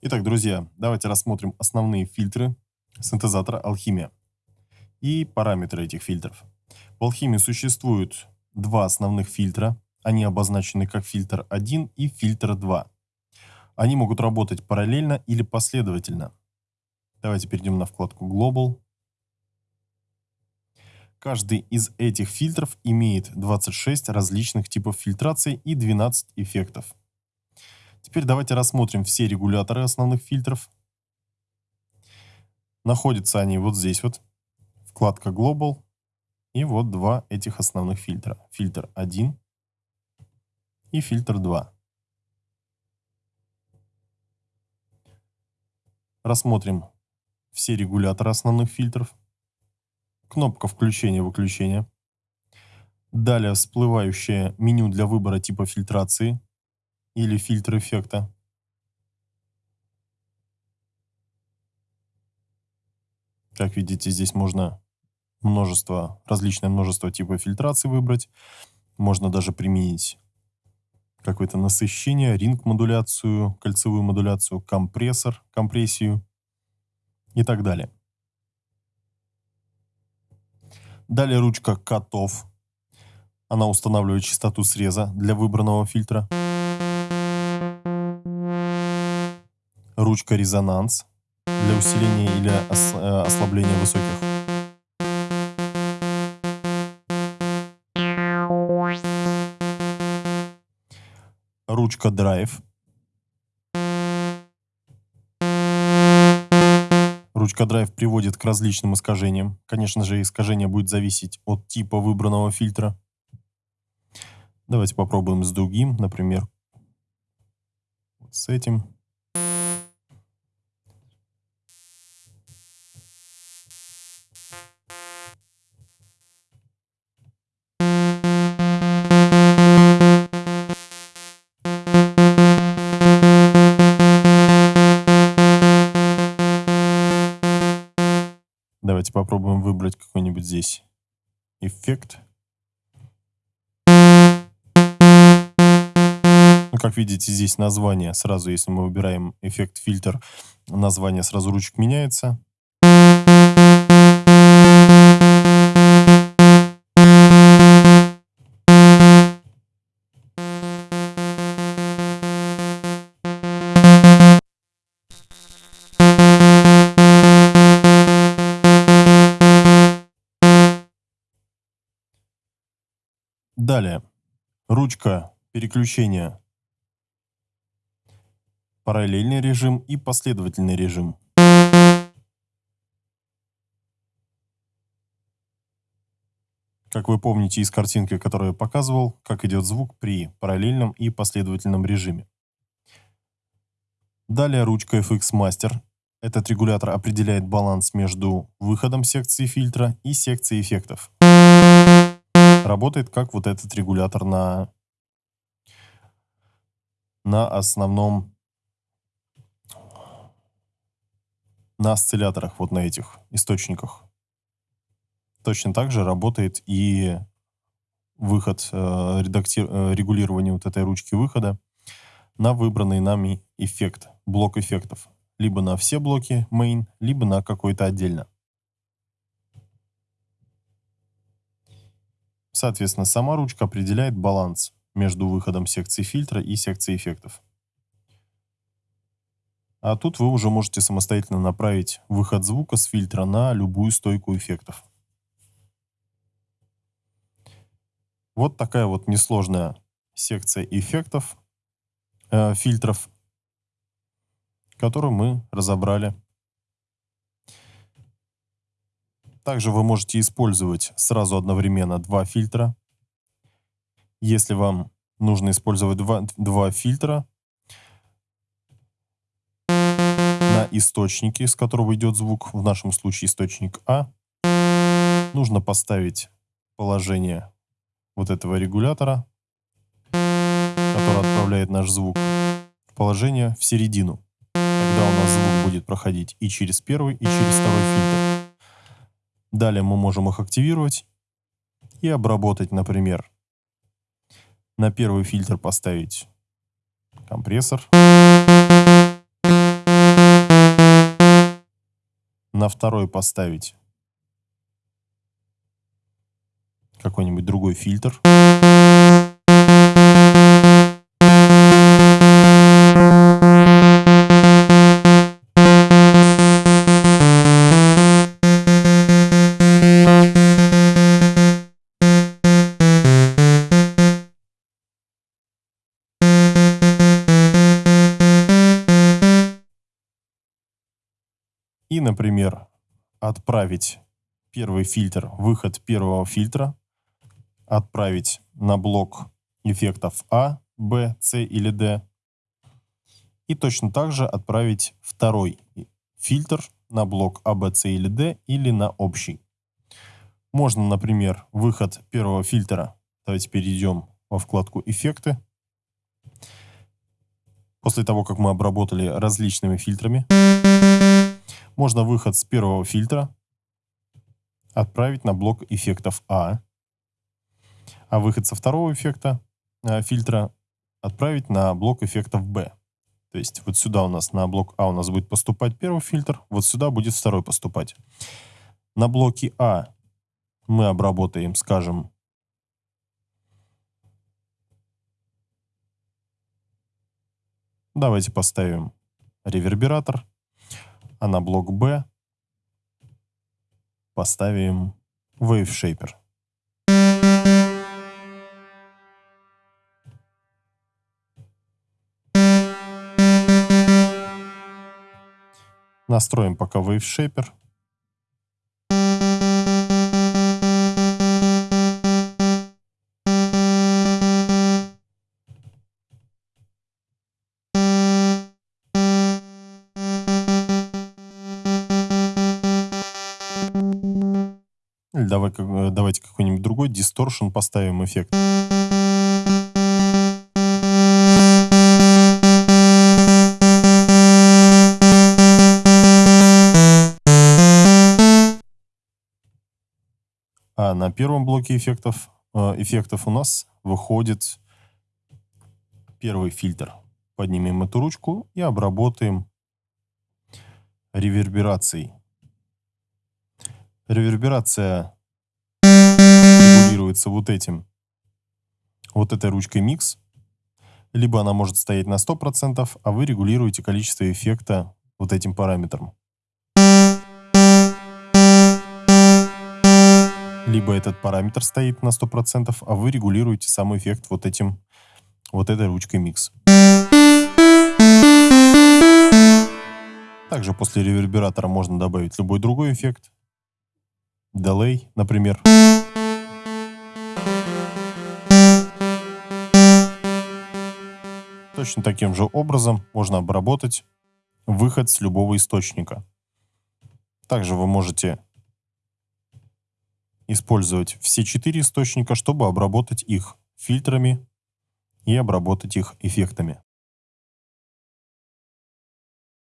Итак, друзья, давайте рассмотрим основные фильтры синтезатора Алхимия и параметры этих фильтров. В Алхимии существует два основных фильтра. Они обозначены как фильтр 1 и фильтр 2. Они могут работать параллельно или последовательно. Давайте перейдем на вкладку Global. Каждый из этих фильтров имеет 26 различных типов фильтрации и 12 эффектов. Теперь давайте рассмотрим все регуляторы основных фильтров. Находятся они вот здесь вот, вкладка Global, и вот два этих основных фильтра. Фильтр 1 и фильтр 2. Рассмотрим все регуляторы основных фильтров. Кнопка включения-выключения. Далее всплывающее меню для выбора типа фильтрации или фильтр эффекта. Как видите, здесь можно множество, различное множество типов фильтрации выбрать. Можно даже применить какое-то насыщение, ринг-модуляцию, кольцевую модуляцию, компрессор, компрессию и так далее. Далее ручка котов. Она устанавливает частоту среза для выбранного фильтра. Ручка резонанс для усиления или э, ослабления высоких. Ручка драйв. Ручка драйв приводит к различным искажениям. Конечно же, искажение будет зависеть от типа выбранного фильтра. Давайте попробуем с другим, например, с этим. Давайте попробуем выбрать какой-нибудь здесь эффект. Ну, как видите, здесь название сразу, если мы выбираем эффект фильтр, название сразу ручек меняется. Далее. Ручка переключения. Параллельный режим и последовательный режим. Как вы помните из картинки, которую я показывал, как идет звук при параллельном и последовательном режиме. Далее ручка FX Master. Этот регулятор определяет баланс между выходом секции фильтра и секцией эффектов работает как вот этот регулятор на, на основном, на осцилляторах, вот на этих источниках. Точно так же работает и выход, э, редакти... э, регулирование вот этой ручки выхода на выбранный нами эффект, блок эффектов. Либо на все блоки main, либо на какой-то отдельно. Соответственно, сама ручка определяет баланс между выходом секции фильтра и секции эффектов. А тут вы уже можете самостоятельно направить выход звука с фильтра на любую стойку эффектов. Вот такая вот несложная секция эффектов, э, фильтров, которую мы разобрали Также вы можете использовать сразу одновременно два фильтра. Если вам нужно использовать два, два фильтра на источнике, с которого идет звук, в нашем случае источник А, нужно поставить положение вот этого регулятора, который отправляет наш звук, в положение в середину. Тогда у нас звук будет проходить и через первый, и через второй фильтр. Далее мы можем их активировать и обработать, например. На первый фильтр поставить компрессор. На второй поставить какой-нибудь другой фильтр. Например, отправить первый фильтр, выход первого фильтра, отправить на блок эффектов А, Б, С или Д. И точно так же отправить второй фильтр на блок А, Б, С или Д или на общий. Можно, например, выход первого фильтра. Давайте перейдем во вкладку «Эффекты». После того, как мы обработали различными фильтрами, можно выход с первого фильтра отправить на блок эффектов А, а выход со второго эффекта э, фильтра отправить на блок эффектов Б. То есть вот сюда у нас на блок А у нас будет поступать первый фильтр, вот сюда будет второй поступать. На блоке А мы обработаем, скажем, давайте поставим ревербератор а на блок B поставим Wave Shaper. Настроим пока Wave Shaper. Давай, э, давайте какой-нибудь другой дисторшн поставим эффект. А на первом блоке эффектов, э, эффектов у нас выходит первый фильтр. Поднимем эту ручку и обработаем реверберацией. Реверберация регулируется вот этим, вот этой ручкой микс. Либо она может стоять на 100%, а вы регулируете количество эффекта вот этим параметром. Либо этот параметр стоит на 100%, а вы регулируете сам эффект вот этим, вот этой ручкой микс. Также после ревербератора можно добавить любой другой эффект delay, например. Точно таким же образом можно обработать выход с любого источника. Также вы можете использовать все четыре источника, чтобы обработать их фильтрами и обработать их эффектами.